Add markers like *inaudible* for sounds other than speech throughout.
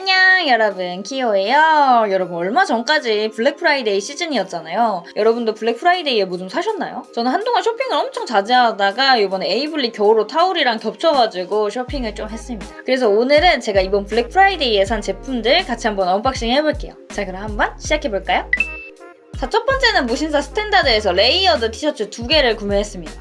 안녕 여러분. 키오예요. 여러분 얼마 전까지 블랙 프라이데이 시즌이었잖아요. 여러분도 블랙 프라이데이에 뭐 좀 사셨나요? 저는 한동안 쇼핑을 엄청 자주 하다가 이번에 에이블리 겨울옷 haul이랑 겹쳐가지고 쇼핑을 좀 했습니다. 그래서 오늘은 제가 이번 블랙 프라이데이에 산 제품들 같이 한번 unboxing 해볼게요. 자 그럼 한번 시작해볼까요? 자 첫 번째는 무신사 스탠다드에서 layered 티셔츠 두 개를 구매했습니다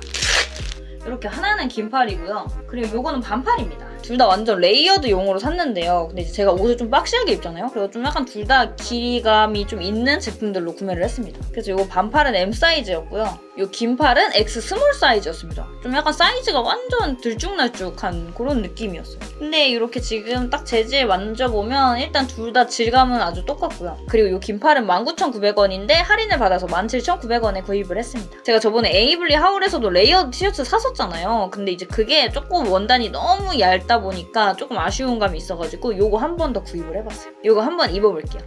이렇게 하나는 긴팔이고요. 그리고 요거는 반팔입니다. 둘 다 완전 layered 용으로 샀는데요. 근데 제가 옷을 좀 박시하게 입잖아요. 그래서 좀 약간 둘 다 길이감이 좀 있는 제품들로 구매를 했습니다. 그래서 요거 반팔은 M 사이즈였고요. 요 긴팔은 X small 사이즈였습니다. 좀 약간 사이즈가 완전 들쭉날쭉한 그런 느낌이었어요. 근데 이렇게 지금 딱 재질 만져보면 일단 둘 다 질감은 아주 똑같고요. 그리고 요 긴팔은 19,900원인데 할인을 받아서 17,900원에 구입을 했습니다. 제가 저번에 에이블리 haul에서도 layered 티셔츠 샀었잖아요. 근데 이제 그게 조금 원단이 너무 얇다 보니까 조금 아쉬운 감이 있어가지고 요거 한 번 더 구입을 해봤어요. 요거 한 번 입어볼게요.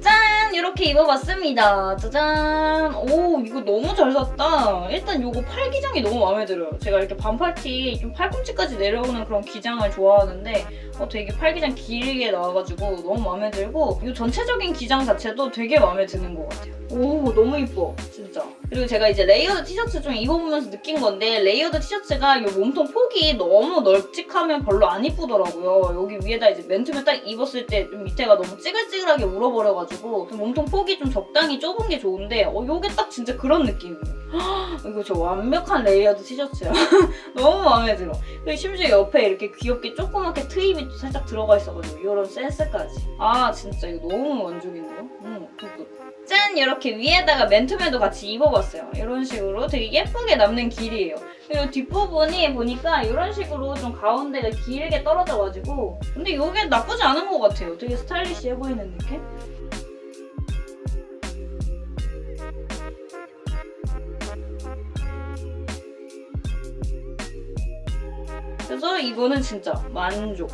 짠! 이렇게 입어봤습니다. 짜잔! 오 이거 너무 잘 샀다. 일단 요거 팔 기장이 너무 마음에 들어요. 제가 이렇게 반팔티 좀 팔꿈치까지 내려오는 그런 기장을 좋아하는데 어, 되게 팔 기장 길게 나와가지고 너무 마음에 들고 이 전체적인 기장 자체도 되게 마음에 드는 것 같아요. 오 너무 이뻐 진짜. 그리고 제가 이제 layered 티셔츠 좀 입어보면서 느낀 건데 layered 티셔츠가 이 몸통 폭이 너무 널찍하면 별로 안 이쁘더라고요. 여기 위에다 이제 맨투맨 딱 입었을 때좀 밑에가 너무 찌글찌글하게 울어버려가지고 좀 몸통 폭이 좀 적당히 좁은 게 좋은데 어 요게 딱 진짜 그런 느낌이에요. 이거 저 완벽한 layered 티셔츠야. *laughs* 너무 마음에 들어. 그리고 심지어 옆에 이렇게 귀엽게 조그맣게 트임이 또 살짝 들어가 있어가지고 이런 센스까지. 아 진짜 이거 너무 만족인데요? 음, good good. 짠! 이렇게 위에다가 맨투맨도 같이 입어 봤어요. 이런 식으로 되게 예쁘게 남는 길이에요. 그리고 뒷부분이 보니까 이런 식으로 좀 가운데가 길게 떨어져가지고 근데 이게 나쁘지 않은 것 같아요. 되게 stylish해 보이는 느낌? 그래서 이거는 진짜 만족.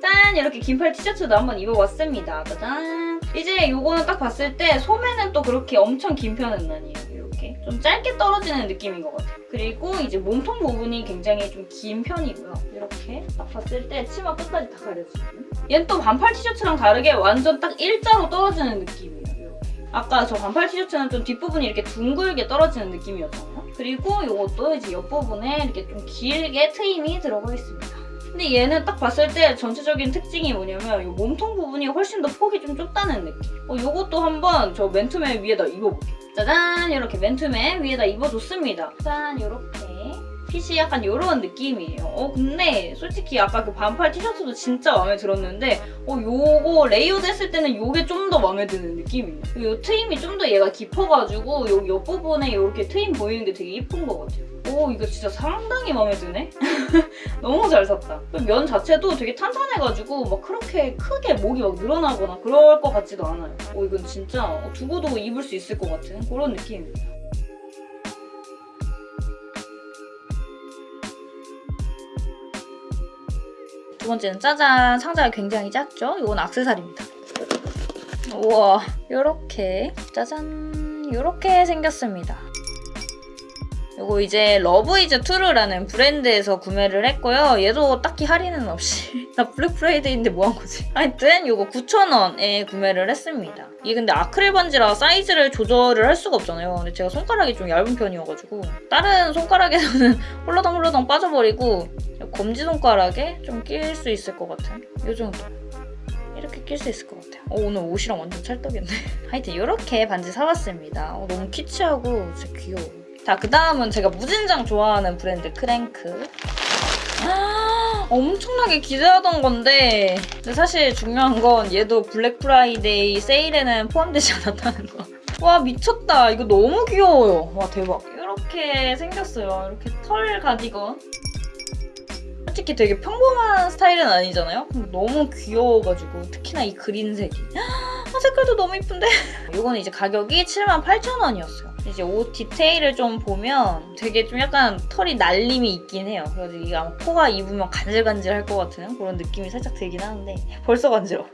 짠! 이렇게 긴팔 티셔츠도 한번 입어봤습니다. 짜잔! 이제 이거는 딱 봤을 때 소매는 또 그렇게 엄청 긴 편은 아니에요. 이렇게 좀 짧게 떨어지는 느낌인 것 같아요. 그리고 이제 몸통 부분이 굉장히 좀 긴 편이고요. 이렇게 딱 봤을 때 치마 끝까지 다 가려지거든요. 얘는 또 반팔 티셔츠랑 다르게 완전 딱 일자로 떨어지는 느낌이에요. 아까 저 반팔 티셔츠는 좀 뒷부분이 이렇게 둥글게 떨어지는 느낌이었잖아요. 그리고 이것도 이제 옆부분에 이렇게 좀 길게 트임이 들어가 있습니다. 근데 얘는 딱 봤을 때 전체적인 특징이 뭐냐면 이 몸통 부분이 훨씬 더 폭이 좀 좁다는 느낌. 어, 이것도 한번 저 맨투맨 위에다 입어볼게요. 짜잔! 이렇게 맨투맨 위에다 입어줬습니다. 짠! 이렇게. 핏이 약간 이런 느낌이에요. 어 근데 솔직히 아까 그 반팔 티셔츠도 진짜 마음에 들었는데 어 요거 layered 했을 때는 요게 좀 더 마음에 드는 느낌이에요. 요 트임이 좀 더 얘가 깊어가지고 요 옆부분에 이렇게 트임 보이는 게 되게 예쁜 것 같아요. 오 이거 진짜 상당히 마음에 드네? *laughs* 너무 잘 샀다. 면 자체도 되게 탄탄해가지고 막 그렇게 크게 목이 막 늘어나거나 그럴 것 같지도 않아요. 오 이건 진짜 두고두고 입을 수 있을 것 같은 그런 느낌입니다. 두 번째는 짜잔 상자가 굉장히 작죠? 이건 악세사리입니다. 우와 이렇게 짜잔 이렇게 생겼습니다. 이거 이제 러브 이즈 트루라는 브랜드에서 구매를 했고요. 얘도 딱히 할인은 없이 *laughs* 나 블랙 프라이데이인데 뭐 한 거지? 하여튼 이거 9,000원에 구매를 했습니다. 이게 근데 아크릴 반지라 사이즈를 조절을 할 수가 없잖아요. 근데 제가 손가락이 좀 얇은 편이어가지고 다른 손가락에서는 *laughs* 홀라당 홀라당 빠져버리고 검지손가락에 좀 낄 수 있을 것 같은 이 정도. 이렇게 낄 수 있을 것 같아요. 어, 오늘 옷이랑 완전 찰떡이네. *laughs* 하여튼 이렇게 반지 사봤습니다. 어, 너무 키치하고 진짜 귀여워. 자, 그 다음은 제가 무진장 좋아하는 브랜드 크랭크. 아, 엄청나게 기대하던 건데 근데 사실 중요한 건 얘도 블랙 프라이데이 세일에는 포함되지 않았다는 거. 와 미쳤다. 이거 너무 귀여워요. 와 대박. 이렇게 생겼어요. 이렇게 털 가디건. 솔직히 되게 평범한 스타일은 아니잖아요? 근데 너무 귀여워가지고 특히나 이 그린색이 아, 색깔도 너무 이쁜데? 이거는 이제 가격이 78,000원이었어요. 이제 옷 디테일을 좀 보면 되게 좀 약간 털이 날림이 있긴 해요. 그래서 이게 아마 코가 입으면 간질간질할 것 같은 그런 느낌이 살짝 들긴 하는데 벌써 간지러워.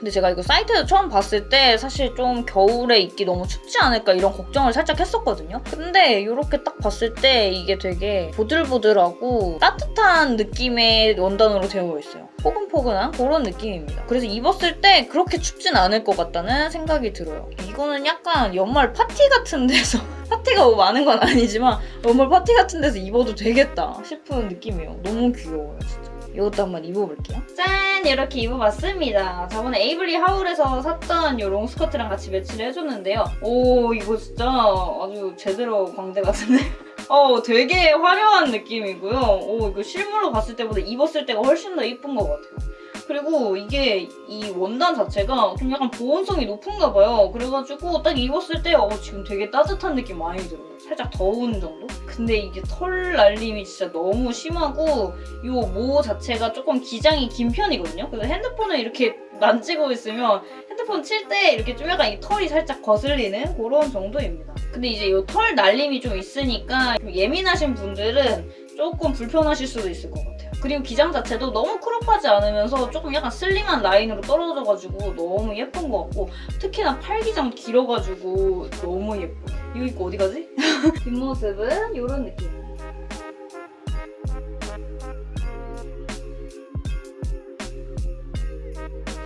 근데 제가 이거 사이트에서 처음 봤을 때 사실 좀 겨울에 입기 너무 춥지 않을까 이런 걱정을 살짝 했었거든요. 근데 이렇게 딱 봤을 때 이게 되게 보들보들하고 따뜻한 느낌의 원단으로 되어 있어요. 포근포근한 그런 느낌입니다. 그래서 입었을 때 그렇게 춥진 않을 것 같다는 생각이 들어요. 이거는 약간 연말 파티 같은 데서 *laughs* 파티가 뭐 많은 건 아니지만 연말 파티 같은 데서 입어도 되겠다 싶은 느낌이에요. 너무 귀여워요, 진짜. 이것도 한번 입어볼게요. 짠! 이렇게 입어봤습니다. 저번에 에이블리 haul에서 샀던 이 롱스커트랑 같이 매치를 해줬는데요. 오, 이거 진짜 아주 제대로 광대 같은데? *laughs* 어, 되게 화려한 느낌이고요. 오, 이거 실물로 봤을 때보다 입었을 때가 훨씬 더 이쁜 것 같아요. 그리고 이게 이 원단 자체가 좀 약간 보온성이 높은가 봐요. 그래가지고 딱 입었을 때 어, 지금 되게 따뜻한 느낌 많이 들어요. 살짝 더운 정도? 근데 이게 털 날림이 진짜 너무 심하고 이 모 자체가 조금 기장이 긴 편이거든요. 그래서 핸드폰을 이렇게 만지고 있으면 핸드폰 칠 때 이렇게 좀 약간 이 털이 살짝 거슬리는 그런 정도입니다. 근데 이제 이 털 날림이 좀 있으니까 좀 예민하신 분들은 조금 불편하실 수도 있을 것 같아요. 그리고 기장 자체도 너무 크롭하지 않으면서 조금 약간 슬림한 라인으로 떨어져가지고 너무 예쁜 것 같고 특히나 팔 기장 길어가지고 너무 예뻐요. 이거 입고 어디 가지? *laughs* 뒷모습은 이런 느낌입니다.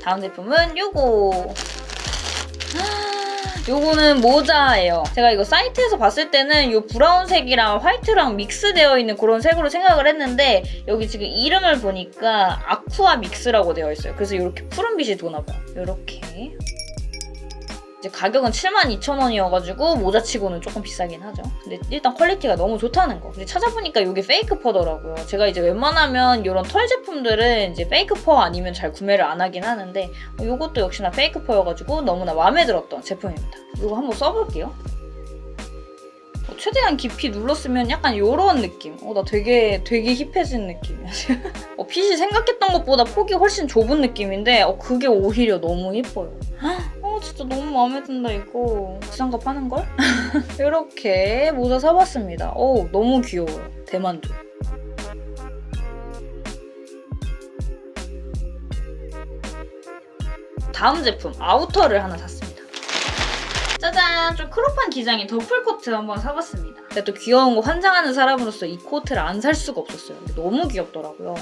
다음 제품은 요거 요거는 모자예요. 제가 이거 사이트에서 봤을 때는 요 브라운색이랑 화이트랑 믹스되어 있는 그런 색으로 생각을 했는데 여기 지금 이름을 보니까 아쿠아 믹스라고 되어 있어요. 그래서 이렇게 푸른빛이 도나 봐요. 이렇게. 이제 가격은 72,000원이어가지고 모자치고는 조금 비싸긴 하죠. 근데 일단 quality가 너무 좋다는 거. 근데 찾아보니까 이게 fake fur더라고요. 제가 이제 웬만하면 이런 털 제품들은 이제 fake fur 아니면 잘 구매를 안 하긴 하는데 이것도 역시나 fake fur여가지고 너무나 마음에 들었던 제품입니다. 이거 한번 써볼게요. 어, 최대한 깊이 눌렀으면 약간 이런 느낌. 어, 나 되게 되게 hip해진 느낌이야. *laughs* 어, 핏이 생각했던 것보다 폭이 훨씬 좁은 느낌인데 어, 그게 오히려 너무 예뻐요. 어, 진짜 너무 마음에 든다 이거. 비싼값 하는걸? *laughs* 이렇게 모자 사봤습니다. 어, 너무 귀여워요. 대만족. 다음 제품 아우터를 하나 샀습니다. 짜잔! 좀 크롭한 기장의 더플코트 한번 사봤습니다. 근데 또 귀여운 거 환장하는 사람으로서 이 코트를 안 살 수가 없었어요. 근데 너무 귀엽더라고요.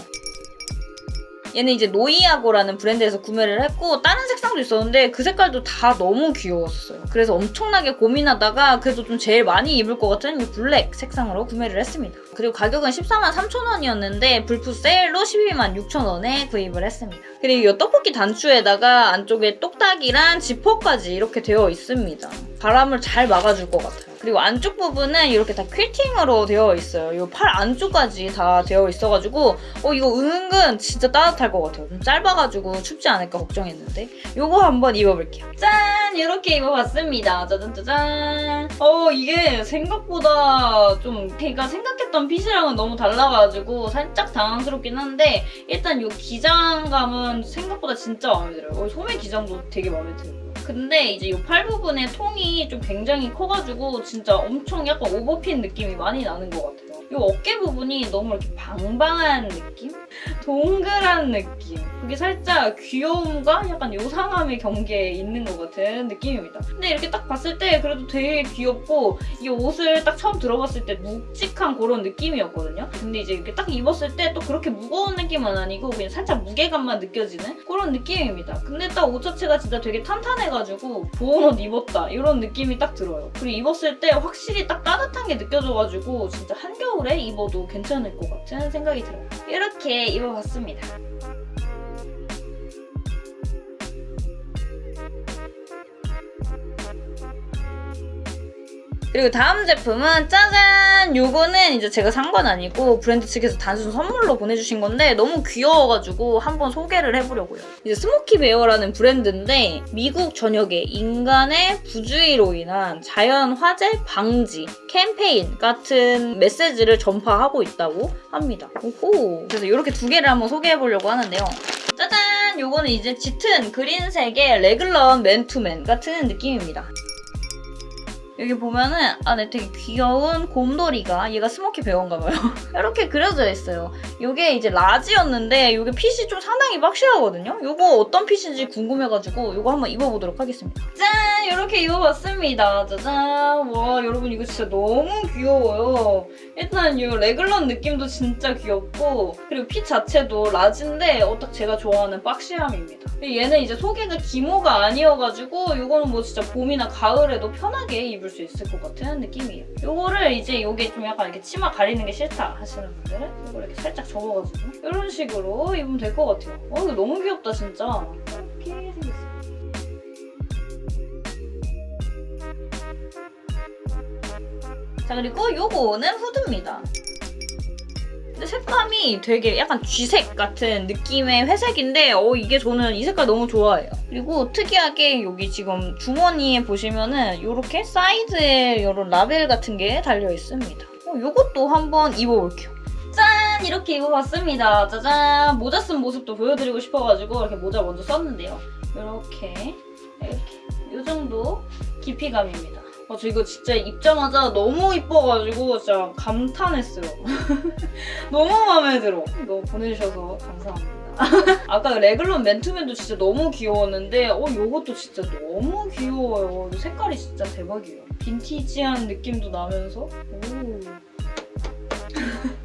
얘는 이제 노이아고라는 브랜드에서 구매를 했고 다른 색상도 있었는데 그 색깔도 다 너무 귀여웠어요. 그래서 엄청나게 고민하다가 그래도 좀 제일 많이 입을 것 같은 이 블랙 색상으로 구매를 했습니다. 그리고 가격은 14만 3천 원이었는데 불프 세일로 12만 6천 원에 구입을 했습니다. 그리고 이 떡볶이 단추에다가 안쪽에 똑딱이랑 지퍼까지 이렇게 되어 있습니다. 바람을 잘 막아줄 것 같아요. 그리고 안쪽 부분은 이렇게 다 퀼팅으로 되어 있어요. 이 팔 안쪽까지 다 되어 있어가지고 어 이거 은근 진짜 따뜻할 것 같아요. 좀 짧아가지고 춥지 않을까 걱정했는데 이거 한번 입어볼게요. 짠! 이렇게 입어봤습니다. 짜잔짜잔. 어 이게 생각보다 좀 제가 생각했던 핏이랑은 너무 달라가지고 살짝 당황스럽긴 한데 일단 이 기장감은 생각보다 진짜 마음에 들어요. 어, 소매 기장도 되게 마음에 들어요. 근데 이제 이 팔 부분의 통이 좀 굉장히 커가지고 진짜 엄청 약간 오버핏 느낌이 많이 나는 것 같아요. 이 어깨 부분이 너무 이렇게 방방한 느낌? 동그란 느낌. 그게 살짝 귀여움과 약간 요상함의 경계에 있는 것 같은 느낌입니다. 근데 이렇게 딱 봤을 때 그래도 되게 귀엽고 이 옷을 딱 처음 들어봤을 때 묵직한 그런 느낌이었거든요. 근데 이제 이렇게 딱 입었을 때 또 그렇게 무거운 느낌은 아니고 그냥 살짝 무게감만 느껴지는 그런 느낌입니다. 근데 딱 옷 자체가 진짜 되게 탄탄해가지고 보온 옷 입었다 이런 느낌이 딱 들어요. 그리고 입었을 때 확실히 딱 따뜻한 게 느껴져가지고 진짜 한겨울 에 입어도 괜찮을 것 같은 생각이 들어요. 이렇게 입어봤습니다. 그리고 다음 제품은 짜잔! 요거는 이제 제가 산 건 아니고 브랜드 측에서 단순 선물로 보내주신 건데 너무 귀여워가지고 한번 소개를 해보려고요. 이제 스모키 베어라는 브랜드인데 미국 전역에 인간의 부주의로 인한 자연 화재 방지 캠페인 같은 메시지를 전파하고 있다고 합니다. 오호! 그래서 이렇게 두 개를 한번 소개해보려고 하는데요. 짜잔! 요거는 이제 짙은 그린색의 래글런 맨투맨 같은 느낌입니다. 여기 보면은 안에 되게 귀여운 곰돌이가 얘가 스모키 베어인가 봐요. *laughs* 이렇게 그려져 있어요. 이게 이제 large였는데 이게 핏이 좀 상당히 boxy하거든요. 이거 어떤 fit인지 궁금해가지고 이거 한번 입어보도록 하겠습니다. 짠! 이렇게 입어봤습니다. 짜잔! 와 여러분 이거 진짜 너무 귀여워요. 일단 이 래글런 느낌도 진짜 귀엽고 그리고 fit 자체도 large인데 어 딱 제가 좋아하는 boxy함입니다. 얘는 이제 소재가 기모가 아니어가지고 이거는 뭐 진짜 봄이나 가을에도 편하게 입을 수 있을 것 같은 느낌이에요. 이거를 이제 이게 좀 약간 이렇게 치마 가리는 게 싫다 하시는 분들은 이거 이렇게 살짝 접어가지고 이런 식으로 입으면 될 것 같아요. 어 이거 너무 귀엽다 진짜. 이렇게 생겼어요. 자 그리고 요거는 후드입니다. 색감이 되게 약간 쥐색 같은 느낌의 회색인데 어 이게 저는 이 색깔 너무 좋아해요. 그리고 특이하게 여기 지금 주머니에 보시면은 이렇게 사이드에 이런 라벨 같은 게 달려 있습니다. 어, 이것도 한번 입어볼게요. 짠! 이렇게 입어봤습니다. 짜잔! 모자 쓴 모습도 보여드리고 싶어가지고 이렇게 모자 먼저 썼는데요. 이렇게 이렇게 이 정도 깊이감입니다. 어, 저 이거 진짜 입자마자 너무 이뻐가지고 진짜 감탄했어요. *laughs* 너무 마음에 들어. 이거 보내주셔서 감사합니다. *laughs* 아까 레글론 맨투맨도 진짜 너무 귀여웠는데 어 이것도 진짜 너무 귀여워요. 이 색깔이 진짜 대박이에요. 빈티지한 느낌도 나면서 오.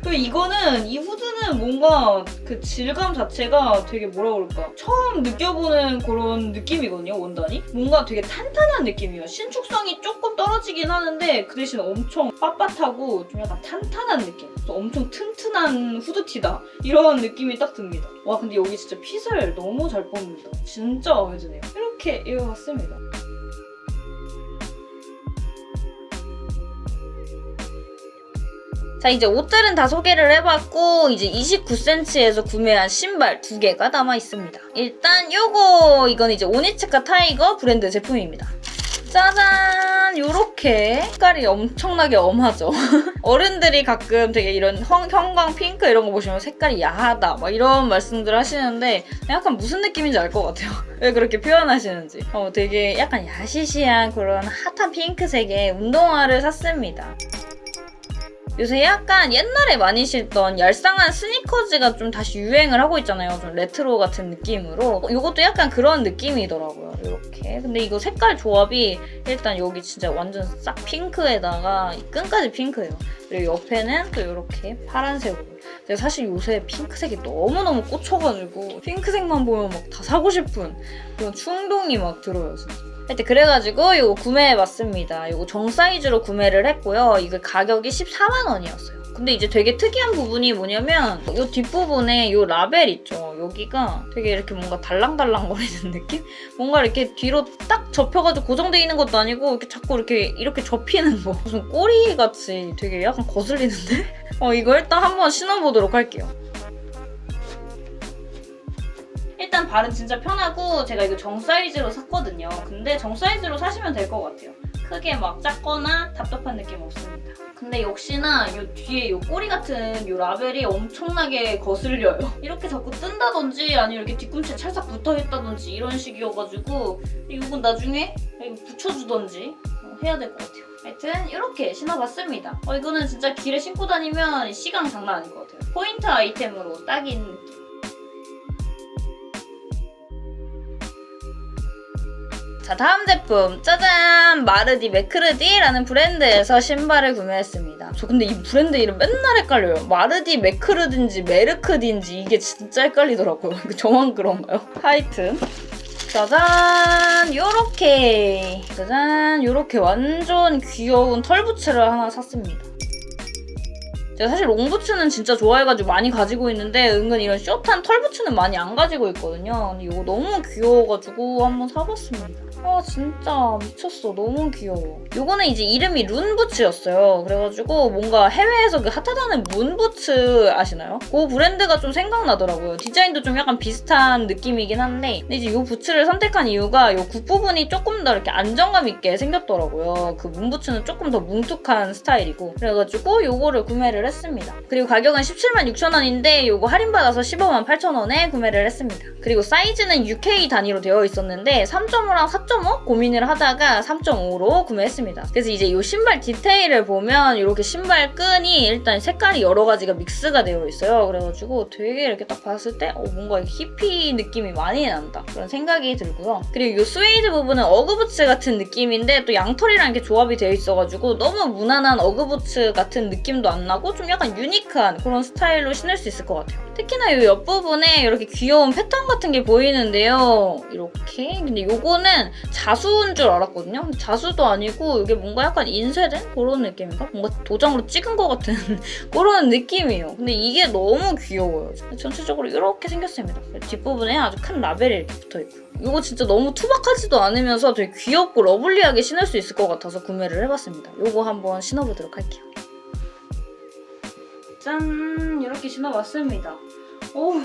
그 이거는 이 후드는 뭔가 그 질감 자체가 되게 뭐라 그럴까? 처음 느껴보는 그런 느낌이거든요 원단이. 뭔가 되게 탄탄한 느낌이에요. 신축성이 조금 떨어지긴 하는데 그 대신 엄청 빳빳하고 좀 약간 탄탄한 느낌. 엄청 튼튼한 후드티다. 이런 느낌이 딱 듭니다. 와 근데 여기 진짜 fit을 너무 잘 뽑는다. 진짜 마음에 드네요. 이렇게 입어봤습니다 자 이제 옷들은 다 소개를 해봤고 이제 29cm에서 구매한 신발 두 개가 남아 있습니다. 일단 요거 이건 이제 오니츠카 타이거 브랜드 제품입니다. 짜잔! 요렇게 색깔이 엄청나게 야하죠? *laughs* 어른들이 가끔 되게 이런 형, 형광 핑크 이런 거 보시면 색깔이 야하다 막 이런 말씀들 하시는데 약간 무슨 느낌인지 알 것 같아요. *laughs* 왜 그렇게 표현하시는지. 어, 되게 약간 야시시한 그런 핫한 핑크색의 운동화를 샀습니다. 요새 약간 옛날에 많이 신던 얄쌍한 스니커즈가 좀 다시 유행을 하고 있잖아요. 좀 레트로 같은 느낌으로. 이것도 약간 그런 느낌이더라고요. 이렇게. 근데 이거 색깔 조합이 일단 여기 진짜 완전 싹 핑크에다가 끈까지 핑크예요. 그리고 옆에는 또 이렇게 파란색으로. 제가 사실 요새 핑크색이 너무너무 꽂혀가지고 핑크색만 보면 막 다 사고 싶은 그런 충동이 막 들어요, 진짜. 하여튼 그래가지고 이거 구매해봤습니다. 이거 정 사이즈로 구매를 했고요. 이거 가격이 14만 원이었어요. 근데 이제 되게 특이한 부분이 뭐냐면 이 뒷부분에 이 라벨 있죠. 여기가 되게 이렇게 뭔가 달랑달랑 거리는 느낌? 뭔가 이렇게 뒤로 딱 접혀가지고 고정돼 있는 것도 아니고 이렇게 자꾸 이렇게 이렇게 접히는 거. 무슨 꼬리같이 되게 약간 거슬리는데? *laughs* 어 이거 일단 한번 신어보도록 할게요. 일단 발은 진짜 편하고 제가 이거 정 사이즈로 샀거든요. 근데 정 사이즈로 사시면 될 것 같아요. 크게 막 작거나 답답한 느낌 없습니다. 근데 역시나 이 뒤에 이 꼬리 같은 이 라벨이 엄청나게 거슬려요. 이렇게 자꾸 뜬다든지 아니면 이렇게 뒤꿈치에 찰싹 붙어있다든지 이런 식이어가지고 이건 나중에 붙여주던지 해야 될 것 같아요. 하여튼 이렇게 신어봤습니다. 어, 이거는 진짜 길에 신고 다니면 시간 장난 아닐 것 같아요. 포인트 아이템으로 딱인 느낌. 자 다음 제품. 짜잔! 마르디 매크르디라는 브랜드에서 신발을 구매했습니다. 저 근데 이 브랜드 이름 맨날 헷갈려요. 마르디 매크르딘지 메르크딘지 이게 진짜 헷갈리더라고요. *laughs* 저만 그런가요? 하여튼. 짜잔! 요렇게. 짜잔! 요렇게 완전 귀여운 털 부츠를 하나 샀습니다 제가 사실 롱부츠는 진짜 좋아해가지고 많이 가지고 있는데 은근 이런 숏한 털부츠는 많이 안 가지고 있거든요. 근데 이거 너무 귀여워가지고 한번 사봤습니다. 아 진짜 미쳤어. 너무 귀여워. 이거는 이제 이름이 룬부츠였어요. 그래가지고 뭔가 해외에서 그 핫하다는 문부츠 아시나요? 그 브랜드가 좀 생각나더라고요. 디자인도 좀 약간 비슷한 느낌이긴 한데 근데 이제 이 부츠를 선택한 이유가 이 굽부분이 조금 더 이렇게 안정감 있게 생겼더라고요. 그 문부츠는 조금 더 뭉툭한 스타일이고 그래가지고 이거를 구매를 했습니다. 그리고 가격은 17만 6천 원인데 이거 할인받아서 15만 8천 원에 구매를 했습니다. 그리고 사이즈는 UK 단위로 되어 있었는데 3.5랑 4.5 고민을 하다가 3.5로 구매했습니다. 그래서 이제 이 신발 디테일을 보면 이렇게 신발 끈이 일단 색깔이 여러 가지가 믹스가 되어 있어요. 그래가지고 되게 이렇게 딱 봤을 때 어, 뭔가 히피 느낌이 많이 난다. 그런 생각이 들고요. 그리고 이 스웨이드 부분은 어그부츠 같은 느낌인데 또 양털이랑 이렇게 조합이 되어 있어가지고 너무 무난한 어그부츠 같은 느낌도 안 나고 좀 약간 유니크한 그런 스타일로 신을 수 있을 것 같아요. 특히나 이 옆부분에 이렇게 귀여운 패턴 같은 게 보이는데요. 이렇게. 근데 이거는 자수인 줄 알았거든요. 자수도 아니고 이게 뭔가 약간 인쇄된 그런 느낌인가? 뭔가 도장으로 찍은 것 같은 *laughs* 그런 느낌이에요. 근데 이게 너무 귀여워요. 전체적으로 이렇게 생겼습니다. 뒷부분에 아주 큰 라벨이 이렇게 붙어있고. 이거 진짜 너무 투박하지도 않으면서 되게 귀엽고 lovely하게 신을 수 있을 것 같아서 구매를 해봤습니다. 이거 한번 신어보도록 할게요. 짠! 이렇게 신어봤습니다. 오,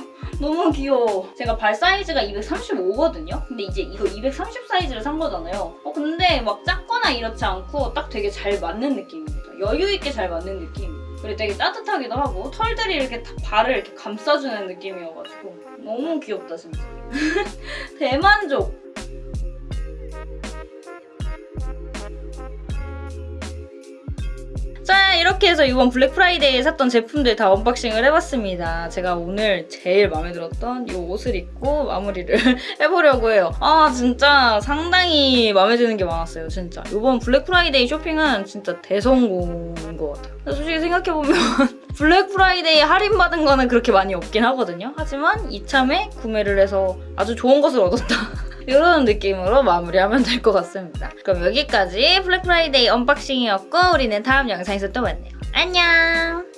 너무 귀여워. 제가 발 사이즈가 235거든요? 근데 이제 이거 230 사이즈를 산 거잖아요. 어, 근데 막 작거나 이렇지 않고 딱 되게 잘 맞는 느낌입니다. 여유있게 잘 맞는 느낌. 그리고 되게 따뜻하기도 하고 털들이 이렇게 다 발을 이렇게 감싸주는 느낌이어가지고 너무 귀엽다 진짜. *laughs* 대만족! 자 이렇게 해서 이번 블랙 프라이데이에 샀던 제품들 다 언박싱을 해봤습니다. 제가 오늘 제일 마음에 들었던 이 옷을 입고 마무리를 *laughs* 해보려고 해요. 아 진짜 상당히 마음에 드는 게 많았어요. 진짜. 이번 블랙 프라이데이 쇼핑은 진짜 대성공인 것 같아요. 솔직히 생각해보면 *laughs* 블랙 프라이데이 할인받은 거는 그렇게 많이 없긴 하거든요. 하지만 이참에 구매를 해서 아주 좋은 것을 얻었다. 이런 느낌으로 마무리하면 될 것 같습니다. 그럼 여기까지 블랙 프라이데이 언박싱이었고 우리는 다음 영상에서 또 만나요. 안녕!